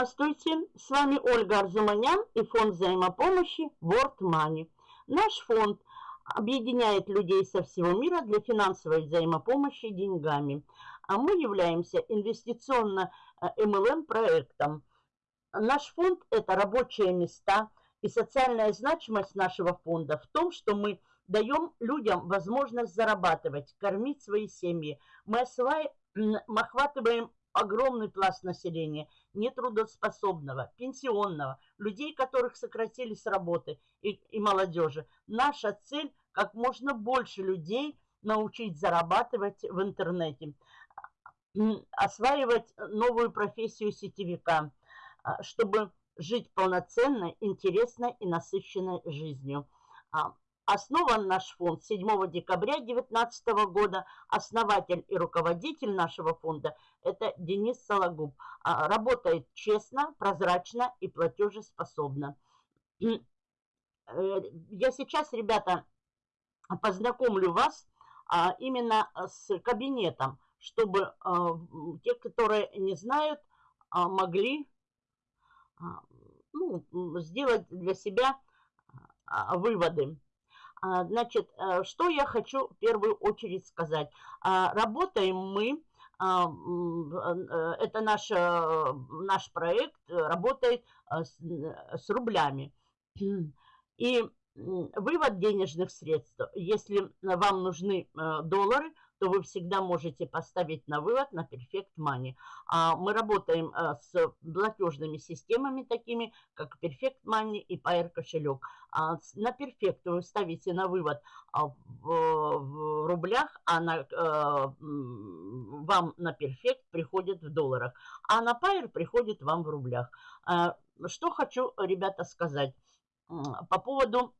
Здравствуйте! С вами Ольга Арзуманян и фонд взаимопомощи World Money. Наш фонд объединяет людей со всего мира для финансовой взаимопомощи деньгами. А мы являемся инвестиционно-МЛМ проектом. Наш фонд – это рабочие места и социальная значимость нашего фонда в том, что мы даем людям возможность зарабатывать, кормить свои семьи. Мы охватываем огромный пласт населения, нетрудоспособного, пенсионного, людей, которых сократили с работы и, и молодежи. Наша цель – как можно больше людей научить зарабатывать в интернете, осваивать новую профессию сетевика, а, чтобы жить полноценной, интересной и насыщенной жизнью. Основан наш фонд 7 декабря 2019 года. Основатель и руководитель нашего фонда – это Денис Сологуб. А, работает честно, прозрачно и платежеспособно. Э, я сейчас, ребята, познакомлю вас а, именно с кабинетом, чтобы а, те, которые не знают, могли ну, сделать для себя выводы. А, значит, э, что я хочу в первую очередь сказать. А, работаем мы, а, э, это наш, э, наш проект, работает с, с рублями. И вывод денежных средств, если вам нужны доллары, то вы всегда можете поставить на вывод на Perfect Money. А мы работаем э, с платежными системами такими, как Perfect Money и Pair кошелек. А на Perfect вы ставите на вывод а, в рублях, а на, э, вам на Perfect приходит в долларах, а на Pair приходит вам в рублях. А, что хочу, ребята, сказать по поводу Э,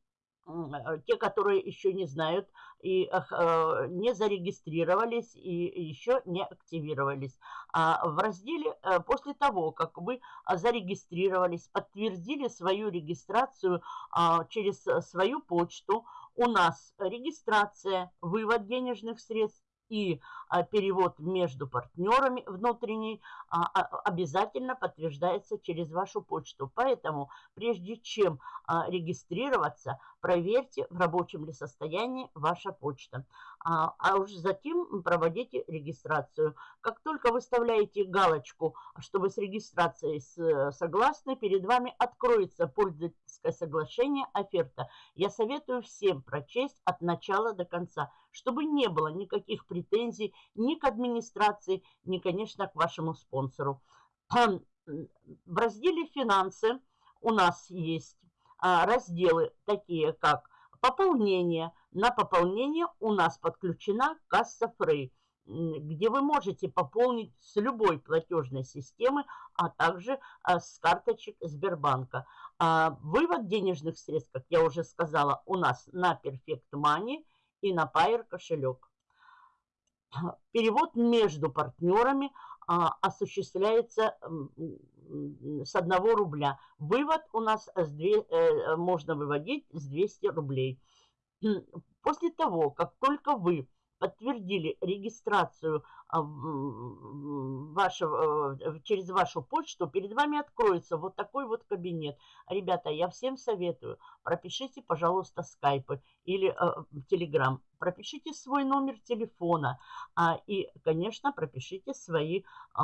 те, которые еще не знают и э, не зарегистрировались и еще не активировались. А в разделе э, после того, как вы зарегистрировались, подтвердили свою регистрацию а, через свою почту, у нас регистрация, вывод денежных средств, и а, перевод между партнерами внутренний а, а, обязательно подтверждается через вашу почту. Поэтому прежде чем регистрироваться, проверьте, в рабочем ли состоянии ваша почта. А уже затем проводите регистрацию. Как только выставляете галочку, что вы с регистрацией согласны, перед вами откроется пользовательское соглашение оферта. Я советую всем прочесть от начала до конца, чтобы не было никаких претензий ни к администрации, ни, конечно, к вашему спонсору. В разделе «Финансы» у нас есть а, разделы такие, как пополнение. На пополнение у нас подключена касса Фрей, где вы можете пополнить с любой платежной системы, а также а, с карточек Сбербанка. А, вывод денежных средств, как я уже сказала, у нас на Perfect Money и на Pair кошелек. Перевод между партнерами а, осуществляется с 1 рубля. Вывод у нас с 2, э, можно выводить с 200 рублей. После того, как только вы подтвердили регистрацию а, вашего, э, через вашу почту, перед вами откроется вот такой вот кабинет. Ребята, я всем советую, пропишите, пожалуйста, скайпы или э, телеграм, пропишите свой номер телефона а, и, конечно, пропишите свои э,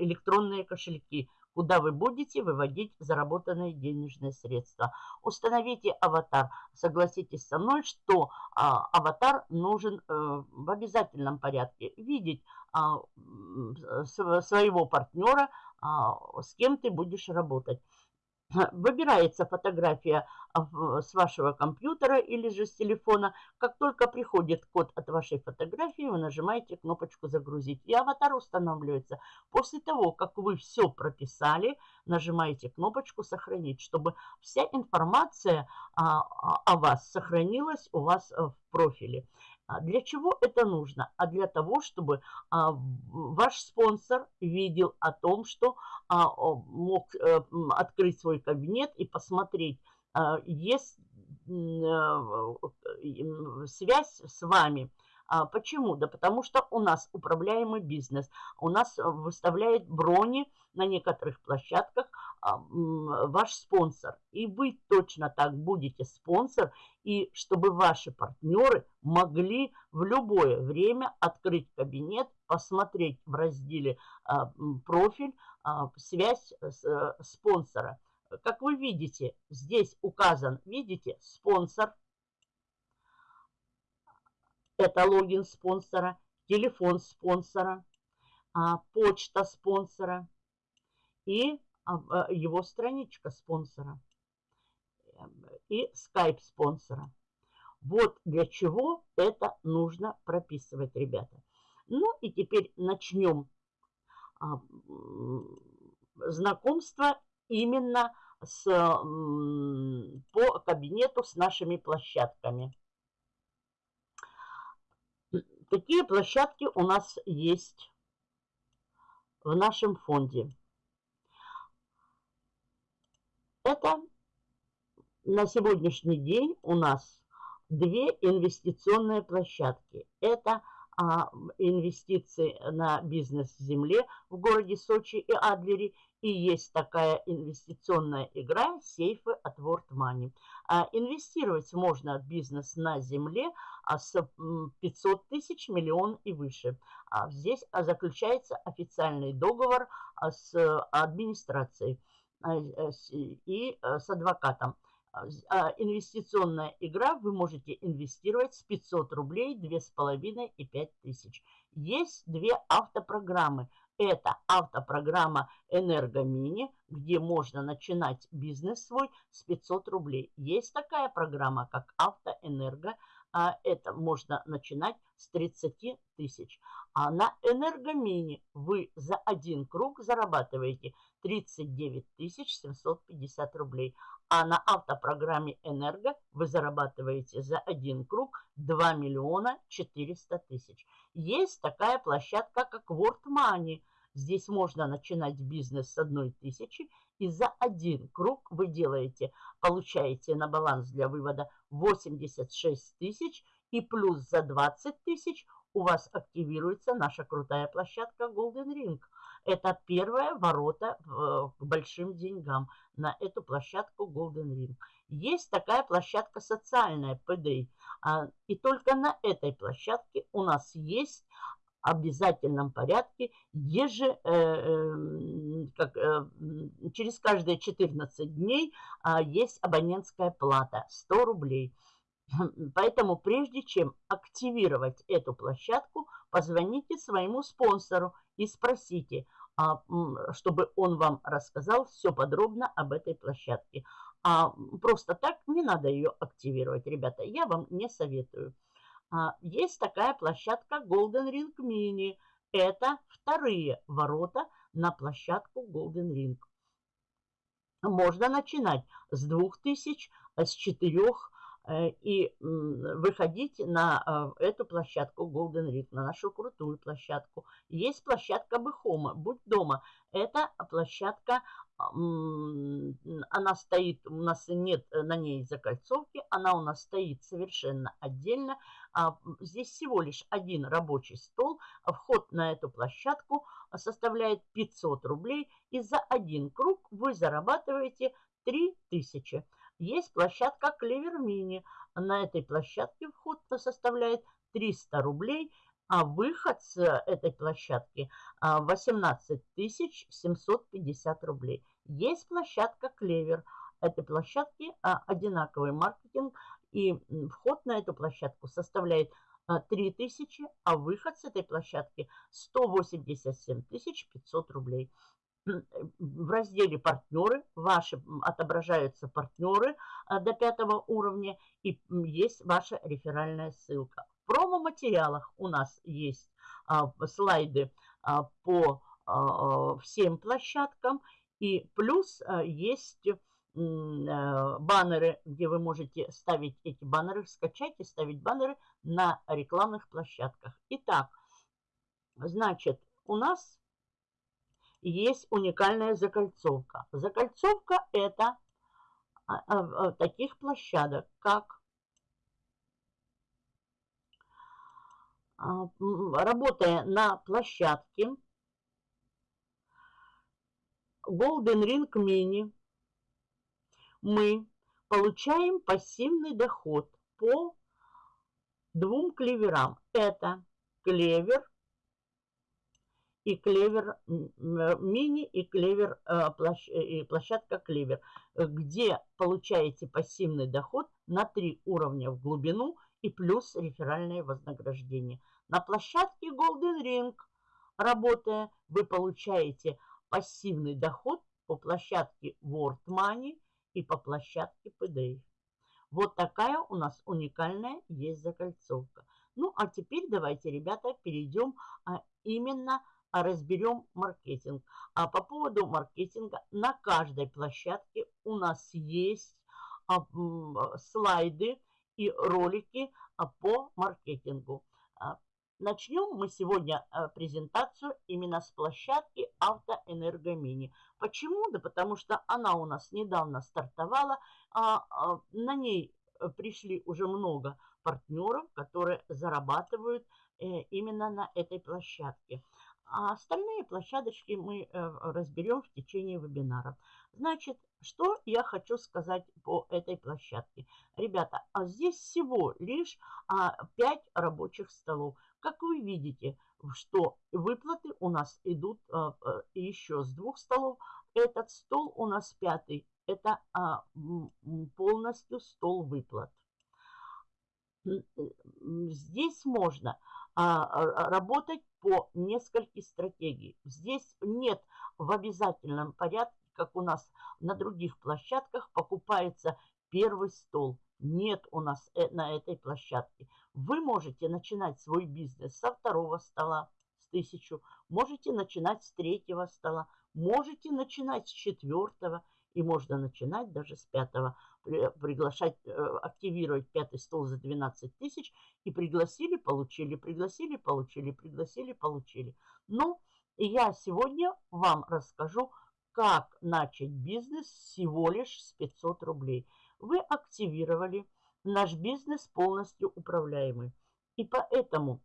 электронные кошельки куда вы будете выводить заработанные денежные средства. Установите аватар. Согласитесь со мной, что а, аватар нужен а, в обязательном порядке. Видеть а, своего партнера, а, с кем ты будешь работать. Выбирается фотография с вашего компьютера или же с телефона. Как только приходит код от вашей фотографии, вы нажимаете кнопочку «Загрузить», и аватар устанавливается. После того, как вы все прописали, нажимаете кнопочку «Сохранить», чтобы вся информация а, о вас сохранилась у вас в профиле. А для чего это нужно? А для того, чтобы а, ваш спонсор видел о том, что а, мог а, открыть свой кабинет и посмотреть, а, есть а, связь с вами. А, почему? Да потому что у нас управляемый бизнес. У нас выставляет брони на некоторых площадках а, ваш спонсор. И вы точно так будете спонсор, и чтобы ваши партнеры могли в любое время открыть кабинет, посмотреть в разделе а, профиль, связь с спонсора. Как вы видите, здесь указан, видите, спонсор. Это логин спонсора, телефон спонсора, почта спонсора и а, его страничка спонсора и скайп спонсора. Вот для чего это нужно прописывать, ребята. Ну и теперь начнем а, знакомство именно с, по кабинету с нашими площадками. Какие площадки у нас есть в нашем фонде? Это на сегодняшний день у нас две инвестиционные площадки. Это инвестиции на бизнес в земле в городе Сочи и Адлере. И есть такая инвестиционная игра «Сейфы от World Money». А, инвестировать можно в бизнес на земле а, с 500 тысяч, миллион и выше. А, здесь а, заключается официальный договор а, с администрацией. А, и с адвокатом. А, а, инвестиционная игра, вы можете инвестировать с 500 рублей, 2,5 и 5 тысяч. Есть две автопрограммы. Это автопрограмма «Энергомини», где можно начинать бизнес свой с 500 рублей. Есть такая программа, как «Автоэнерго», а это можно начинать с 30 тысяч. А на энергомини вы за один круг зарабатываете 39 750 рублей. А на автопрограмме «Энерго» вы зарабатываете за один круг 2 миллиона 400 тысяч. Есть такая площадка, как World Money. Здесь можно начинать бизнес с одной тысячи и за один круг вы делаете, получаете на баланс для вывода 86 тысяч и плюс за 20 тысяч у вас активируется наша крутая площадка Golden Ring. Это первые ворота к большим деньгам на эту площадку Golden Ring. Есть такая площадка социальная, PDI. А, и только на этой площадке у нас есть обязательном порядке еже, э, э, как, э, через каждые 14 дней э, есть абонентская плата 100 рублей. Поэтому прежде чем активировать эту площадку, позвоните своему спонсору и спросите, а, чтобы он вам рассказал все подробно об этой площадке. А просто так не надо ее активировать, ребята, я вам не советую. А, есть такая площадка Golden Ring Mini. Это вторые ворота на площадку Golden Ring. Можно начинать с 2000, с 4 э, и выходить на э, эту площадку Golden Ring, на нашу крутую площадку. Есть площадка Бехома, будь дома. Это площадка она стоит, у нас нет э, на ней закольцовки, она у нас стоит совершенно отдельно. А, здесь всего лишь один рабочий стол. Вход на эту площадку составляет 500 рублей. И за один круг вы зарабатываете 3000. Есть площадка Клевер Мини. На этой площадке вход составляет 300 рублей а выход с этой площадки 18 а, 750 рублей. Есть площадка Клевер. Этой площадки а, одинаковый маркетинг, и вход на эту площадку составляет 3000, а, а выход с этой площадки 187 500 рублей. В разделе «Партнеры» ваши отображаются партнеры до пятого уровня и есть ваша реферальная ссылка. В промо-материалах у нас есть а, слайды а, по а, всем площадкам. И плюс а, есть а, баннеры, где вы можете ставить эти баннеры, скачать и ставить баннеры на рекламных площадках. Итак, значит, у нас есть уникальная закольцовка. Закольцовка это а, таких площадок, как а, работая на площадке Golden Ring Mini, мы получаем пассивный доход по двум клеверам. Это клевер и клевер мини и клевер э, и площадка клевер, где получаете пассивный доход на три уровня в глубину и плюс реферальное вознаграждение. На площадке Golden Ring, работая, вы получаете пассивный доход по площадке World Money и по площадке PDA. Вот такая у нас уникальная есть закольцовка. Ну, а теперь давайте, ребята, перейдем а, именно разберем маркетинг. А по поводу маркетинга на каждой площадке у нас есть а, слайды и ролики а, по маркетингу. А, начнем мы сегодня а, презентацию именно с площадки Автоэнергомини. Почему? Да потому что она у нас недавно стартовала. На ней э, пришли уже много партнеров, которые зарабатывают э, именно на этой площадке. А остальные площадочки мы э, разберем в течение вебинара. Значит, что я хочу сказать по этой площадке. Ребята, а здесь всего лишь 5 рабочих столов. Как вы видите, что выплаты у нас идут а, а, еще с двух столов. Этот стол у нас пятый. Это а, полностью стол выплат. Здесь можно работать по нескольким стратегиям. Здесь нет в обязательном порядке, как у нас на других площадках, покупается первый стол. Нет у нас э, на этой площадке. Вы можете начинать свой бизнес со второго стола, с тысячу, можете начинать с третьего стола, можете начинать с четвертого, и можно начинать даже с пятого, приглашать, э, активировать пятый стол за 12 тысяч, и пригласили, получили, пригласили, получили, пригласили, получили. Ну, я сегодня вам расскажу, как начать бизнес всего лишь с 500 рублей. Вы активировали наш бизнес полностью управляемый. И поэтому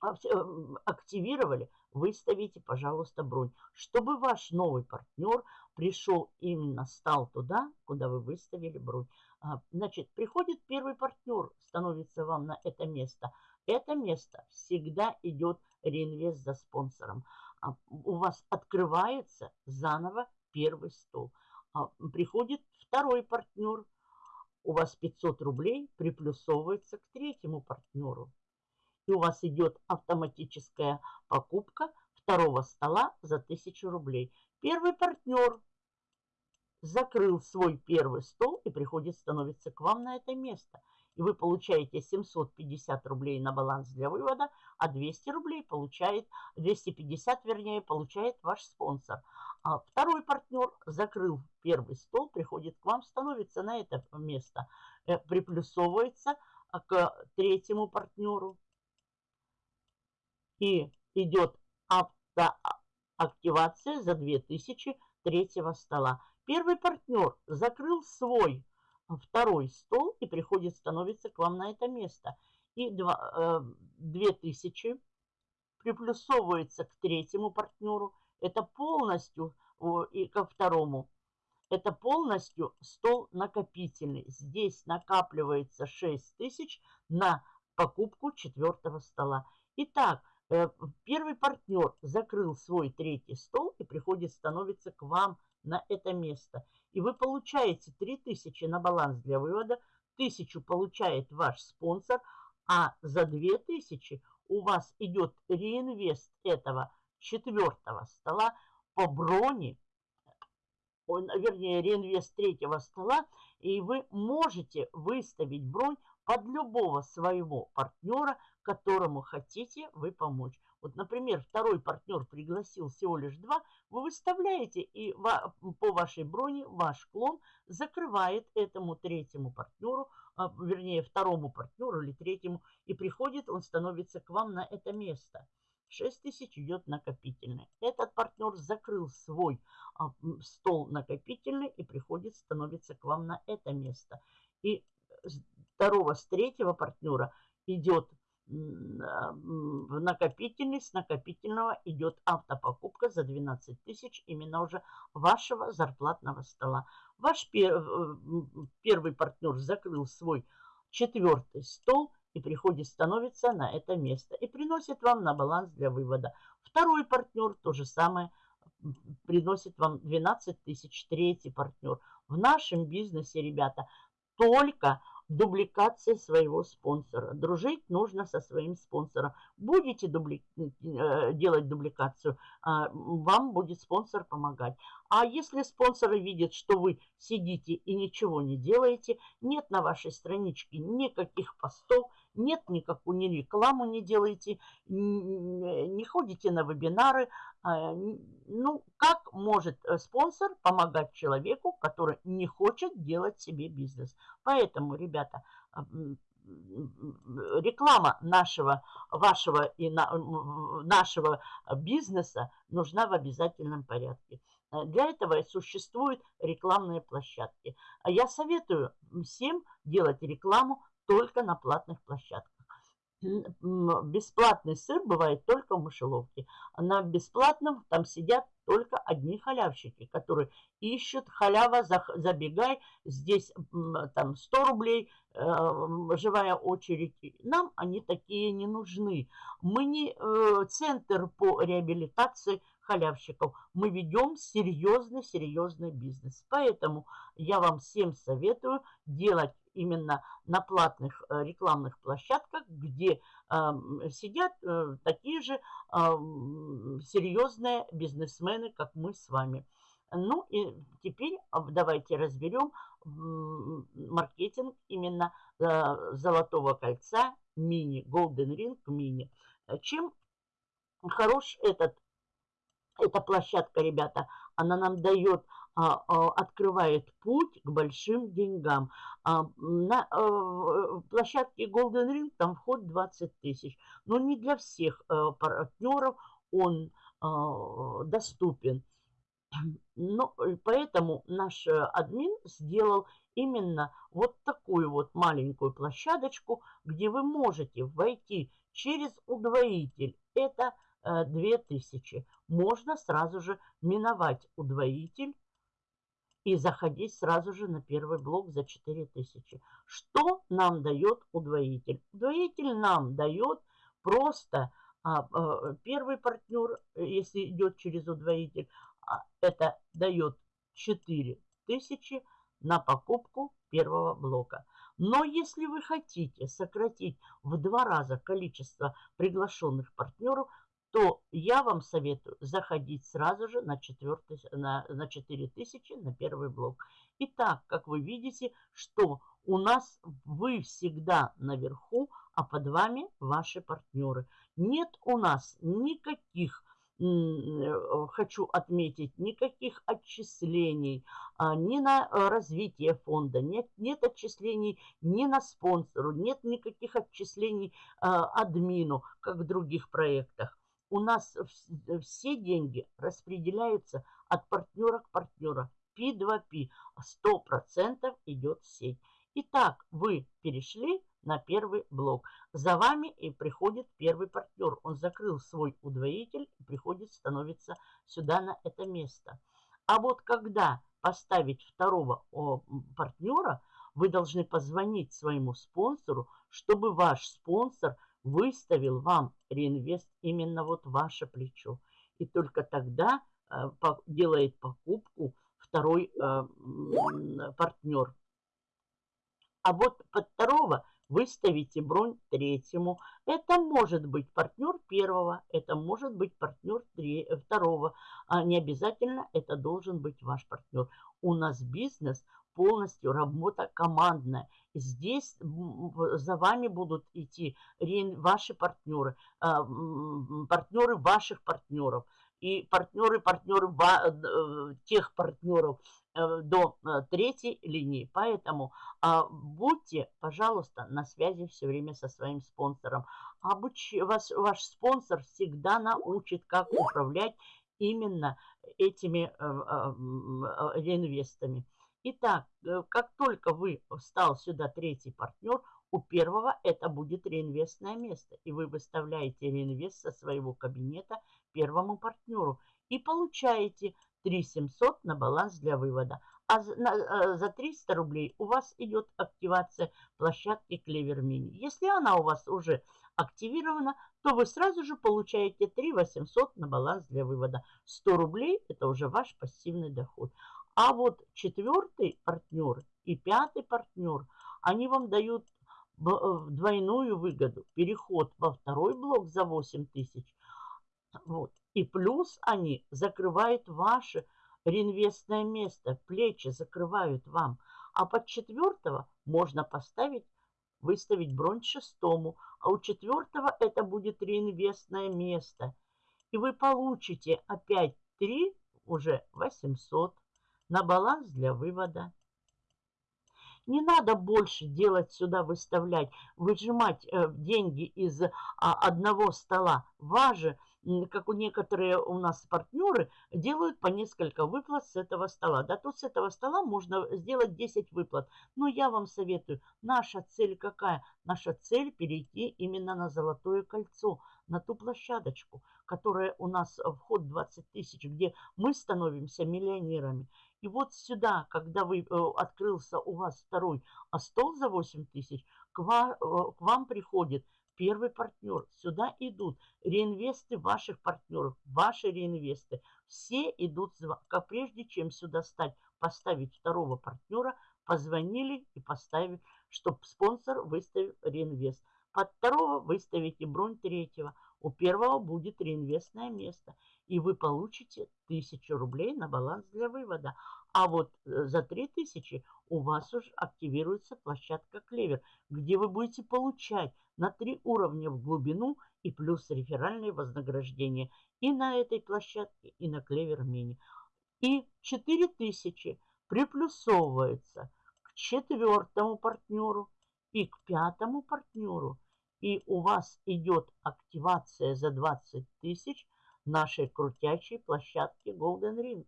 активировали, выставите, пожалуйста, бронь, чтобы ваш новый партнер пришел именно, стал туда, куда вы выставили бронь. А, значит, приходит первый партнер, становится вам на это место. Это место всегда идет реинвест за спонсором. А, у вас открывается заново первый стол. Приходит второй партнер, у вас 500 рублей приплюсовывается к третьему партнеру и у вас идет автоматическая покупка второго стола за 1000 рублей. Первый партнер закрыл свой первый стол и приходит, становится к вам на это место. И вы получаете 750 рублей на баланс для вывода, а 200 рублей получает, 250 вернее, получает ваш спонсор. А второй партнер закрыл первый стол, приходит к вам, становится на это место, э, приплюсовывается к третьему партнеру и идет автоактивация за 2000 третьего стола. Первый партнер закрыл свой второй стол и приходит, становится к вам на это место. И 2, 2000 э, приплюсовывается к третьему партнеру. Это полностью и ко второму. Это полностью стол накопительный. Здесь накапливается 6 тысяч на покупку четвертого стола. Итак, Э, первый партнер закрыл свой третий стол и приходит, становится к вам на это место. И вы получаете 3000 на баланс для вывода, 1000 получает ваш спонсор, а за 2000 у вас идет реинвест этого четвертого стола по броне, вернее, реинвест третьего стола, и вы можете выставить бронь под любого своего партнера, которому хотите вы помочь. Вот, например, второй партнер пригласил всего лишь два, вы выставляете, и по вашей броне ваш клон закрывает этому третьему партнеру, а, вернее, второму партнеру или третьему, и приходит, он становится к вам на это место. 6 тысяч идет накопительный. Этот партнер закрыл свой а, стол накопительный и приходит, становится к вам на это место. И второго, с третьего партнера идет в накопительный, с накопительного идет автопокупка за 12 тысяч именно уже вашего зарплатного стола. Ваш первый партнер закрыл свой четвертый стол и приходит, становится на это место и приносит вам на баланс для вывода. Второй партнер то же самое приносит вам 12 тысяч. Третий партнер. В нашем бизнесе, ребята, только дубликация своего спонсора. Дружить нужно со своим спонсором. Будете дубли... Э, делать дубликацию, а, вам будет спонсор помогать. А если спонсор видит, что вы сидите и ничего не делаете, нет на вашей страничке никаких постов, нет никакую ни рекламу не делаете, не ходите на вебинары. А, ну, как может э, спонсор помогать человеку, который не хочет делать себе бизнес? Поэтому, ребята, а, реклама нашего, вашего и на, нашего бизнеса нужна в обязательном порядке. Э, для этого существуют рекламные площадки. А я советую всем делать рекламу только на платных площадках. Бесплатный сыр бывает только в мышеловке. На бесплатном там сидят только одни халявщики, которые ищут халява, забегай, здесь там 100 рублей, э, живая очередь. Нам они такие не нужны. Мы не э, центр по реабилитации халявщиков. Мы ведем серьезный-серьезный бизнес. Поэтому я вам всем советую делать именно на платных э, рекламных площадках, где сидят э, такие же серьезные бизнесмены, как мы с вами. Ну и теперь давайте разберем маркетинг именно э, золотого кольца мини, Golden Ring мини. Чем хорош этот, эта площадка, ребята? Она нам дает а, а, открывает путь к большим деньгам. А, на э, площадке Golden Ring там вход 20 тысяч, но не для всех э, партнеров он доступен. Но, поэтому наш э, админ сделал именно вот такую вот маленькую площадочку, где вы можете войти через удвоитель. Это 2000. Можно сразу же миновать удвоитель и заходить сразу же на первый блок за 4000. Что нам дает удвоитель? Удвоитель нам дает просто а, а, первый партнер, если идет через удвоитель, а, это дает 4000 на покупку первого блока. Но если вы хотите сократить в два раза количество приглашенных партнеров, то я вам советую заходить сразу же на, 4, на, на 4000 на первый блок. Итак, как вы видите, что у нас вы всегда наверху, а под вами ваши партнеры. Нет у нас никаких э, хочу отметить, никаких отчислений а, ни на э, развитие фонда, нет, нет отчислений ни на спонсору, нет никаких отчислений а, админу, как в других проектах у нас все деньги распределяются от партнера к партнеру. P2P. 100% идет в сеть. Итак, вы перешли на первый блок. За вами и приходит первый партнер. Он закрыл свой удвоитель и приходит, становится сюда на это место. А вот когда поставить второго партнера, вы должны позвонить своему спонсору, чтобы ваш спонсор – выставил вам реинвест именно вот ваше плечо. И только тогда э, делает покупку второй э, партнер. А вот под второго выставите бронь третьему. Это может быть партнер первого, это может быть партнер второго. А не обязательно это должен быть ваш партнер. У нас бизнес полностью работа командная. Здесь за вами будут идти ваши партнеры, а, партнеры ваших партнеров и партнеры, партнеры э, тех партнеров э, до э, третьей линии. Поэтому а, будьте, пожалуйста, на связи все время со своим спонсором. Обуч... Ваш, ваш спонсор всегда научит, как управлять именно этими реинвестами. Итак, э, как только вы встал сюда третий партнер, у первого это будет реинвестное место. И вы выставляете реинвест со своего кабинета первому партнеру. И получаете 3700 на баланс для вывода. А за 300 э, рублей у вас идет активация площадки Clever Mini. Если она у вас уже активирована, то вы сразу же получаете 3 800 на баланс для вывода. 100 рублей – это уже ваш пассивный доход. А вот четвертый партнер и пятый партнер, они вам дают э, двойную выгоду. Переход во второй блок за 8 тысяч. Вот. И плюс они закрывают ваше реинвестное место, плечи закрывают вам. А под четвертого можно поставить, выставить бронь шестому, а у четвертого это будет реинвестное место. И вы получите опять 3, уже 800 на баланс для вывода. Не надо больше делать сюда, выставлять, выжимать э, деньги из а, одного стола. Важно как у некоторые у нас партнеры, делают по несколько выплат с этого стола. Да, тут с этого стола можно сделать 10 выплат. Но я вам советую, наша цель какая? Наша цель перейти именно на золотое кольцо, на ту площадочку, которая у нас вход 20 тысяч, где мы становимся миллионерами. И вот сюда, когда вы, э, открылся у вас второй а стол за 8 тысяч, к вам, э, к вам приходит первый партнер. Сюда идут реинвесты ваших партнеров, ваши реинвесты. Все идут, как прежде чем сюда стать, поставить второго партнера, позвонили и поставили, чтобы спонсор выставил реинвест. Под второго выставите бронь третьего. У первого будет реинвестное место. И вы получите 1000 рублей на баланс для вывода. А вот э, за 3000 у вас уже активируется площадка Клевер, где вы будете получать на три уровня в глубину и плюс реферальные вознаграждения и на этой площадке, и на Клевер Мини. И 4000 приплюсовывается к четвертому партнеру и к пятому партнеру. И у вас идет активация за 20 тысяч нашей крутячей площадки Golden Ring.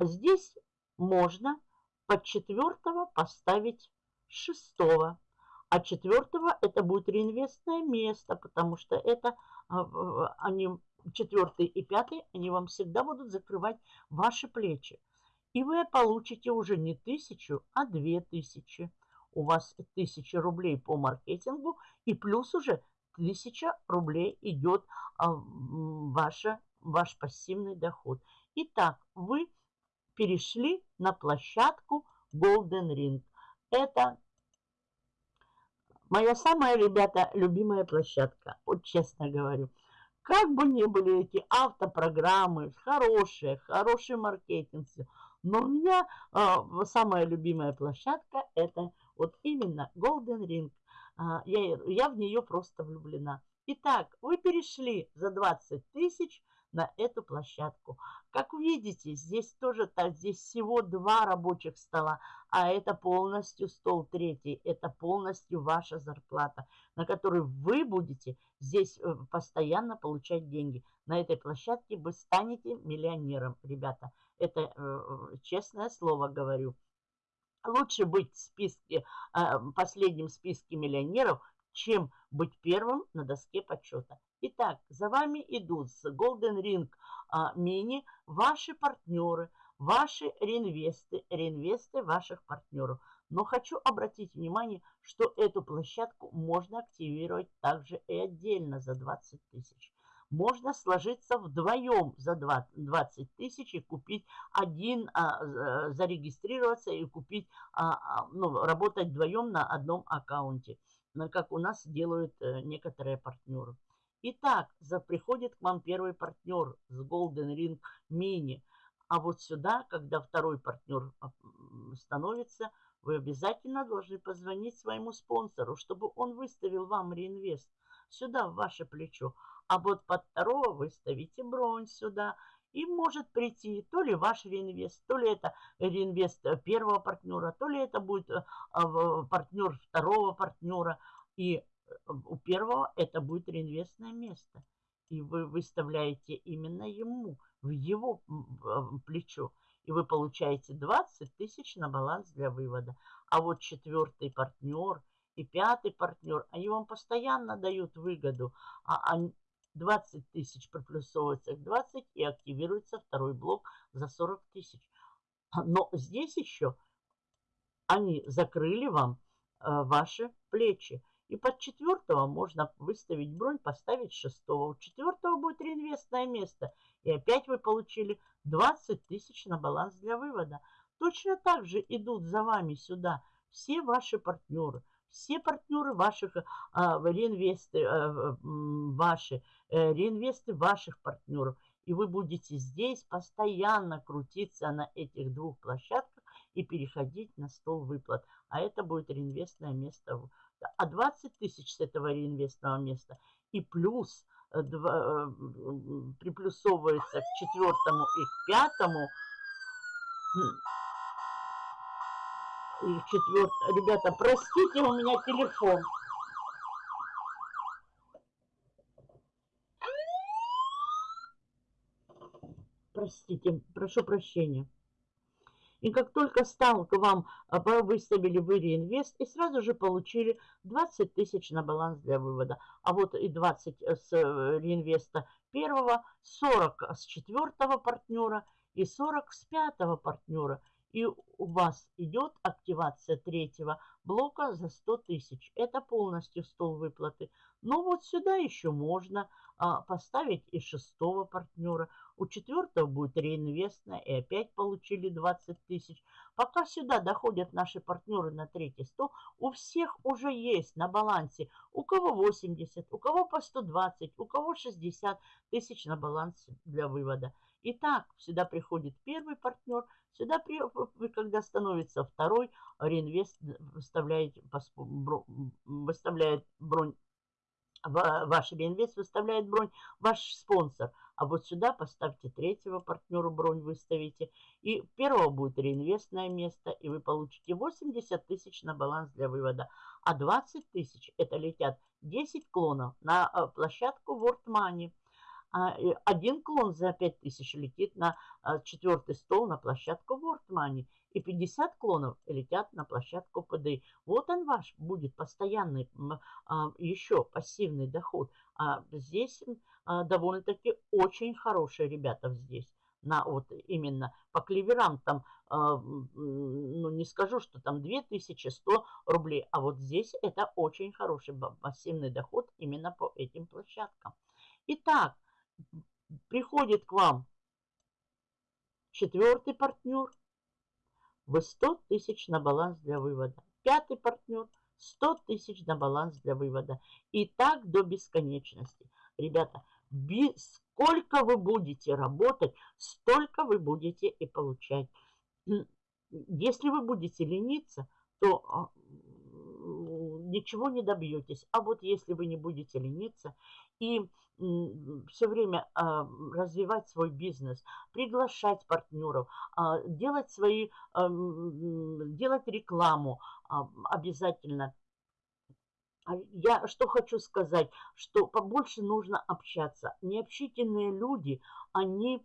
Здесь можно под четвертого поставить шестого. А четвертого это будет реинвестное место, потому что это а, они, четвертый и пятый, они вам всегда будут закрывать ваши плечи. И вы получите уже не тысячу, а две тысячи. У вас тысяча рублей по маркетингу и плюс уже тысяча рублей идет а, ваша, ваш пассивный доход. Итак, вы перешли на площадку Golden Ring. Это моя самая, ребята, любимая площадка. Вот честно говорю. Как бы ни были эти автопрограммы, хорошие, хороший маркетинг, но у меня э, самая любимая площадка это вот именно Golden Ring. Э, я, я в нее просто влюблена. Итак, вы перешли за 20 тысяч на эту площадку. Как видите, здесь тоже так, здесь всего два рабочих стола, а это полностью стол третий, это полностью ваша зарплата, на которой вы будете здесь э, постоянно получать деньги. На этой площадке вы станете миллионером, ребята. Это э, э честное слово говорю. Лучше быть в списке, э, последнем списке миллионеров, чем быть первым на доске почета. Итак, за вами идут с Golden Ring а, Mini ваши партнеры, ваши реинвесты, реинвесты ваших партнеров. Но хочу обратить внимание, что эту площадку можно активировать также и отдельно за 20 тысяч. Можно сложиться вдвоем за 20 тысяч и купить один, а, зарегистрироваться и купить, а, а, ну, работать вдвоем на одном аккаунте как у нас делают э, некоторые партнеры. Итак, приходит к вам первый партнер с Golden Ring Mini. А вот сюда, когда второй партнер становится, вы обязательно должны позвонить своему спонсору, чтобы он выставил вам реинвест сюда, в ваше плечо. А вот под второго вы ставите бронь сюда и может прийти то ли ваш реинвест, то ли это реинвест э, первого партнера, то ли это будет э, партнер второго партнера. И э, у первого это будет реинвестное место. И вы выставляете именно ему, в его плечо. И вы получаете 20 тысяч на баланс для вывода. А вот четвертый партнер и пятый партнер, они вам постоянно дают выгоду, а 20 тысяч приплюсовывается к 20 и активируется второй блок за 40 тысяч. Но здесь еще они закрыли вам э, ваши плечи. И под четвертого можно выставить бронь, поставить шестого. У четвертого будет реинвестное место. И опять вы получили 20 тысяч на баланс для вывода. Точно так же идут за вами сюда все ваши партнеры. Все партнеры ваших а, реинвесты, а, ваши, а, реинвесты ваших партнеров. И вы будете здесь постоянно крутиться на этих двух площадках и переходить на стол выплат. А это будет реинвестное место. А 20 тысяч с этого реинвестного места и плюс э, два, приплюсовывается к четвертому и к пятому и четвертое. Ребята, простите, у меня телефон. Простите, прошу прощения. И как только стал к вам, а, выставили вы реинвест и сразу же получили 20 тысяч на баланс для вывода. А вот и 20 с э, реинвеста первого, 40 с четвертого партнера и 40 с пятого партнера – и у вас идет активация третьего блока за 100 тысяч. Это полностью стол выплаты. Но вот сюда еще можно а, поставить и шестого партнера. У четвертого будет реинвестная и опять получили 20 тысяч. Пока сюда доходят наши партнеры на третий стол, у всех уже есть на балансе. У кого 80, у кого по 120, у кого 60 тысяч на балансе для вывода. Итак, сюда приходит первый партнер, сюда, при, когда становится второй, реинвест выставляет, выставляет бронь, ваш реинвест выставляет бронь ваш спонсор. А вот сюда поставьте третьего партнера, бронь выставите. И первого будет реинвестное место, и вы получите 80 тысяч на баланс для вывода. А 20 тысяч это летят 10 клонов на э, площадку World Money. А, один клон за 5000 летит на а, четвертый стол на площадку Money. И 50 клонов летят на площадку ПД. Вот он ваш будет постоянный а, еще пассивный доход. А здесь довольно-таки очень хорошие ребята здесь на вот именно по кливерам там, ну не скажу, что там 2100 рублей, а вот здесь это очень хороший пассивный доход именно по этим площадкам. Итак, приходит к вам четвертый партнер, вы 100 тысяч на баланс для вывода. Пятый партнер 100 тысяч на баланс для вывода. И так до бесконечности. Ребята, сколько вы будете работать, столько вы будете и получать. Если вы будете лениться, то а, ничего не добьетесь. А вот если вы не будете лениться и все время а, развивать свой бизнес, приглашать партнеров, а, делать свои, а, делать рекламу обязательно. Я что хочу сказать, что побольше нужно общаться. Необщительные люди, они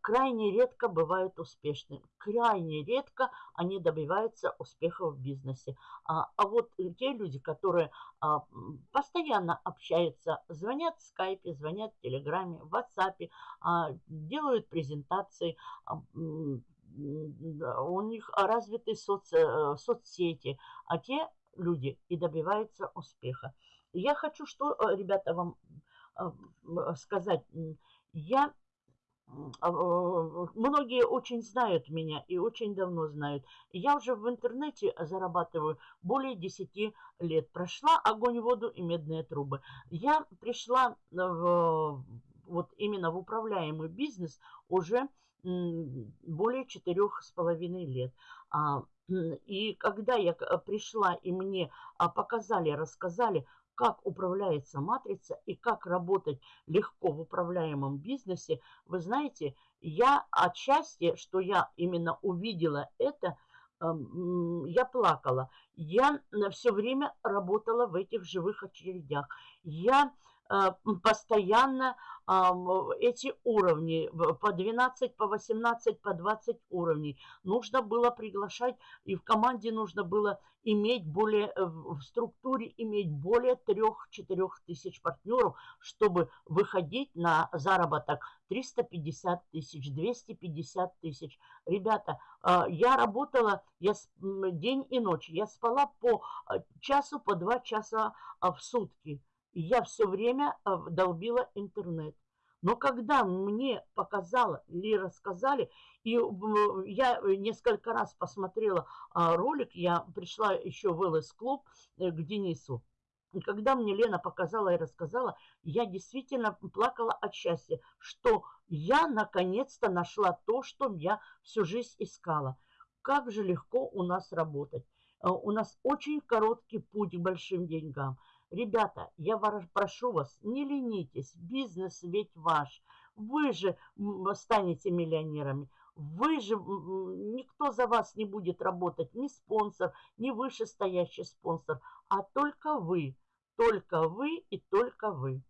крайне редко бывают успешны. Крайне редко они добиваются успеха в бизнесе. А, а вот те люди, которые а, постоянно общаются, звонят в скайпе, звонят в телеграме, в ватсапе, а, делают презентации, а, у них развиты соци, э, соцсети, а те люди и добиваются успеха. Я хочу что, э, ребята, вам сказать. Я многие очень знают меня и очень давно знают. Я уже в интернете зарабатываю более 10 лет. Прошла огонь, воду и медные трубы. Я пришла в, вот именно в управляемый бизнес уже более четырех с половиной лет. А, и когда я пришла и мне а, показали, рассказали, как управляется матрица и как работать легко в управляемом бизнесе, вы знаете, я отчасти, что я именно увидела это, эм, я плакала. Я все время работала в этих живых очередях. Я постоянно эти уровни по 12, по 18, по 20 уровней. Нужно было приглашать, и в команде нужно было иметь более, э, в структуре иметь более 3-4 тысяч партнеров, чтобы выходить на заработок 350 тысяч, 250 тысяч. Ребята, а, я работала я день и ночь, я спала по а, часу, по два часа а, в сутки. Я все время долбила интернет. Но когда мне показала или рассказали, и я несколько раз посмотрела а, ролик, я пришла еще в ЛС-клуб э, к Денису, и когда мне Лена показала и рассказала, я действительно плакала от счастья, что я наконец-то нашла то, что я всю жизнь искала. Как же легко у нас работать. Э, у нас очень короткий путь к большим деньгам. Ребята, я прошу вас, не ленитесь, бизнес ведь ваш. Вы же станете миллионерами. Вы же, никто за вас не будет работать, ни спонсор, ни вышестоящий спонсор, а только вы, только вы и только вы.